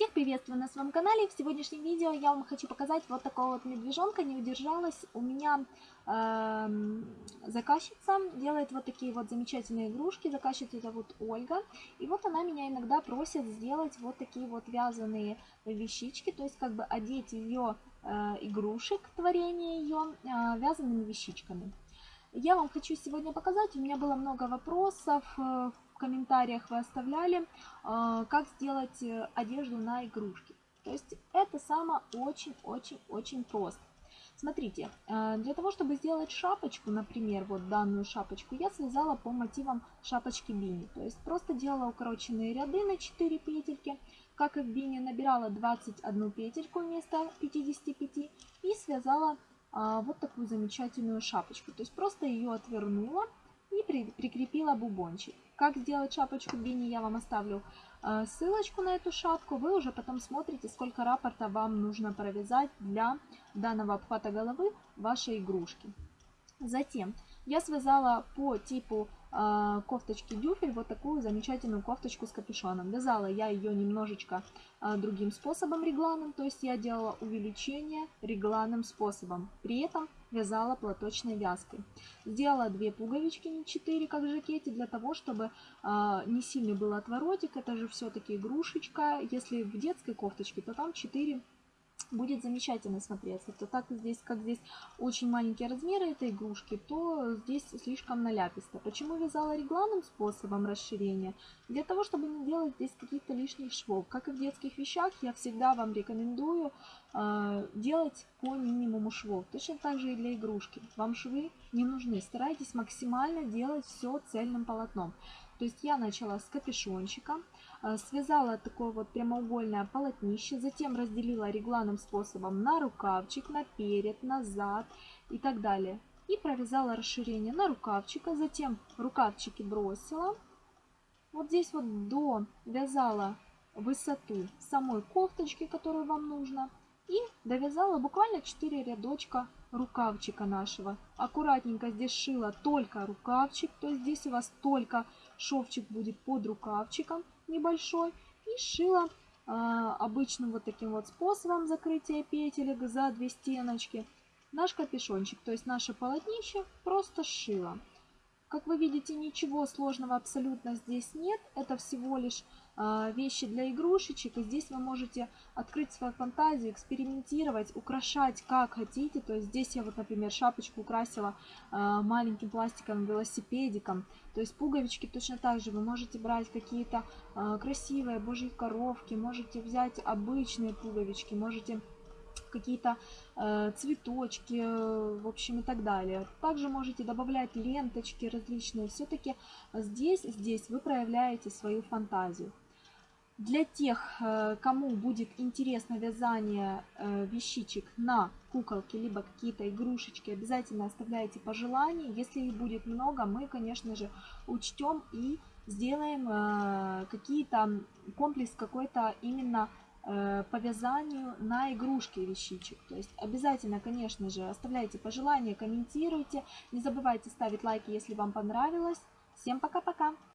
Всех приветствую на своем канале. В сегодняшнем видео я вам хочу показать вот такого вот медвежонка. Не удержалась. У меня э, заказчица делает вот такие вот замечательные игрушки. Заказчица зовут Ольга. И вот она меня иногда просит сделать вот такие вот вязаные вещички. То есть как бы одеть ее э, игрушек, творение ее э, вязаными вещичками. Я вам хочу сегодня показать. У меня было много вопросов. Комментариях вы оставляли, а, как сделать э, одежду на игрушки. То есть это самое очень-очень-очень просто. Смотрите, э, для того, чтобы сделать шапочку, например, вот данную шапочку, я связала по мотивам шапочки бини. То есть просто делала укороченные ряды на 4 петельки, как и в бини, набирала 21 петельку вместо 55 и связала а, вот такую замечательную шапочку. То есть просто ее отвернула и при, прикрепила бубончик. Как сделать шапочку Бини, я вам оставлю э, ссылочку на эту шапку. Вы уже потом смотрите, сколько раппорта вам нужно провязать для данного обхвата головы вашей игрушки. Затем я связала по типу кофточки дюфель вот такую замечательную кофточку с капюшоном. Вязала я ее немножечко э, другим способом регланом, то есть я делала увеличение регланным способом. При этом вязала платочной вязкой. Сделала две пуговички, не 4, как в жакете, для того, чтобы э, не сильный был отворотик. Это же все-таки игрушечка. Если в детской кофточке, то там 4 будет замечательно смотреться. То так здесь, как здесь очень маленькие размеры этой игрушки, то здесь слишком наляписто. Почему вязала регланным способом расширения? Для того, чтобы не делать здесь каких-то лишних швов. Как и в детских вещах, я всегда вам рекомендую э, делать по минимуму швов. Точно так же и для игрушки. Вам швы не нужны. Старайтесь максимально делать все цельным полотном. То есть я начала с капюшончика, э, связала такое вот прямоугольное полотнище, затем разделила регланным способом на рукавчик, на перед, назад и так далее. И провязала расширение на рукавчика, затем рукавчики бросила. Вот здесь вот до вязала высоту самой кофточки, которую вам нужно. И довязала буквально 4 рядочка рукавчика нашего. Аккуратненько здесь шила только рукавчик, то есть здесь у вас только шовчик будет под рукавчиком небольшой. И шила э, обычным вот таким вот способом закрытия петелек за две стеночки наш капюшончик, то есть наше полотнище просто шила. Как вы видите, ничего сложного абсолютно здесь нет. Это всего лишь вещи для игрушечек. И здесь вы можете открыть свою фантазию, экспериментировать, украшать как хотите. То есть здесь я вот, например, шапочку украсила э, маленьким пластиковым велосипедиком. То есть пуговички точно так же. Вы можете брать какие-то э, красивые божьи коровки, можете взять обычные пуговички, можете какие-то э, цветочки, в общем, и так далее. Также можете добавлять ленточки различные. Все-таки здесь, здесь вы проявляете свою фантазию. Для тех, э, кому будет интересно вязание э, вещичек на куколки, либо какие-то игрушечки, обязательно оставляйте пожелания. Если их будет много, мы, конечно же, учтем и сделаем э, какие-то комплекс какой-то именно по вязанию на игрушки вещичек. То есть обязательно, конечно же, оставляйте пожелания, комментируйте. Не забывайте ставить лайки, если вам понравилось. Всем пока-пока!